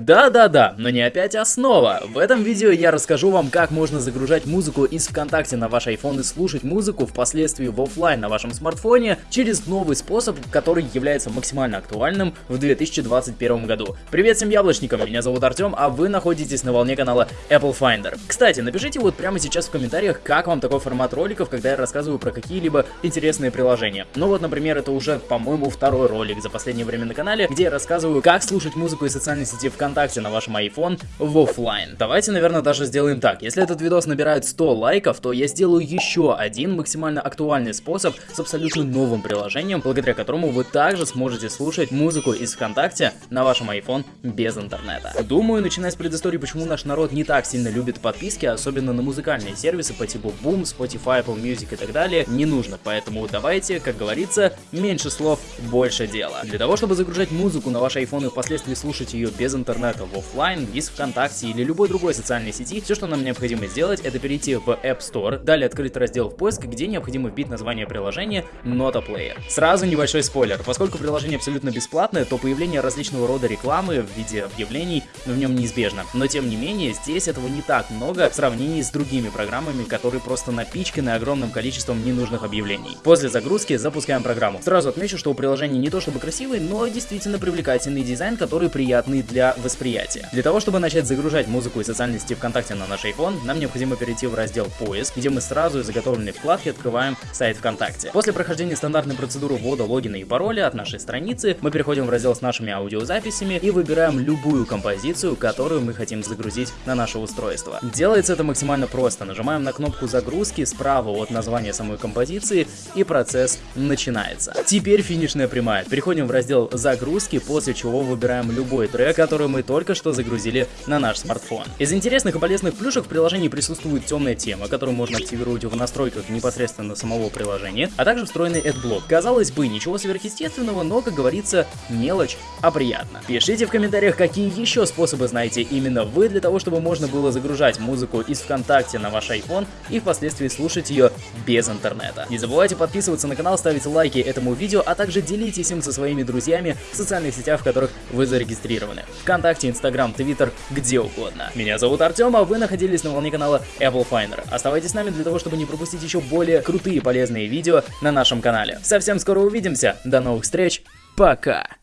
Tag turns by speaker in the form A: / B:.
A: Да-да-да, но не опять основа. В этом видео я расскажу вам, как можно загружать музыку из ВКонтакте на ваш iPhone и слушать музыку впоследствии в офлайн на вашем смартфоне через новый способ, который является максимально актуальным в 2021 году. Привет всем яблочникам, меня зовут Артем, а вы находитесь на волне канала Apple Finder. Кстати, напишите вот прямо сейчас в комментариях, как вам такой формат роликов, когда я рассказываю про какие-либо интересные приложения. Ну вот, например, это уже, по-моему, второй ролик за последнее время на канале, где я рассказываю, как слушать музыку из социальной сети ВКонтакте на вашем iPhone в офлайн. Давайте, наверное, даже сделаем так. Если этот видос набирает 100 лайков, то я сделаю еще один максимально актуальный способ с абсолютно новым приложением, благодаря которому вы также сможете слушать музыку из ВКонтакте на вашем iPhone без интернета. Думаю, начиная с предыстории, почему наш народ не так сильно любит подписки, особенно на музыкальные сервисы по типу Boom, Spotify, Apple Music и так далее, не нужно. Поэтому давайте, как говорится, меньше слов, больше больше дела. Для того, чтобы загружать музыку на ваш iPhone и впоследствии слушать ее без интернета в офлайн, из ВКонтакте или любой другой социальной сети, все, что нам необходимо сделать, это перейти в App Store, далее открыть раздел в поиск, где необходимо вбить название приложения Nota Player. Сразу небольшой спойлер, поскольку приложение абсолютно бесплатное, то появление различного рода рекламы в виде объявлений в нем неизбежно. Но тем не менее, здесь этого не так много в сравнении с другими программами, которые просто напичканы огромным количеством ненужных объявлений. После загрузки запускаем программу. Сразу отмечу, что у приложения не то чтобы красивый, но действительно привлекательный дизайн, который приятный для восприятия. Для того, чтобы начать загружать музыку и социальные сети ВКонтакте на наш iPhone, нам необходимо перейти в раздел «Поиск», где мы сразу из заготовленной вкладки открываем сайт ВКонтакте. После прохождения стандартной процедуры ввода логина и пароля от нашей страницы, мы переходим в раздел с нашими аудиозаписями и выбираем любую композицию, которую мы хотим загрузить на наше устройство. Делается это максимально просто. Нажимаем на кнопку загрузки справа от названия самой композиции и процесс начинается. Теперь финишная прямая нажимает. Переходим в раздел загрузки, после чего выбираем любой трек, который мы только что загрузили на наш смартфон. Из интересных и полезных плюшек в приложении присутствует темная тема, которую можно активировать в настройках непосредственно самого приложения, а также встроенный AdBlock. Казалось бы, ничего сверхъестественного, но, как говорится, мелочь, а приятно. Пишите в комментариях, какие еще способы знаете именно вы для того, чтобы можно было загружать музыку из ВКонтакте на ваш iPhone и впоследствии слушать ее без интернета. Не забывайте подписываться на канал, ставить лайки этому видео, а также делитесь им со своими друзьями в социальных сетях, в которых вы зарегистрированы. Вконтакте, Инстаграм, Твиттер, где угодно. Меня зовут Артем, а вы находились на волне канала Apple Finder. Оставайтесь с нами для того, чтобы не пропустить еще более крутые полезные видео на нашем канале. Совсем скоро увидимся. До новых встреч. Пока.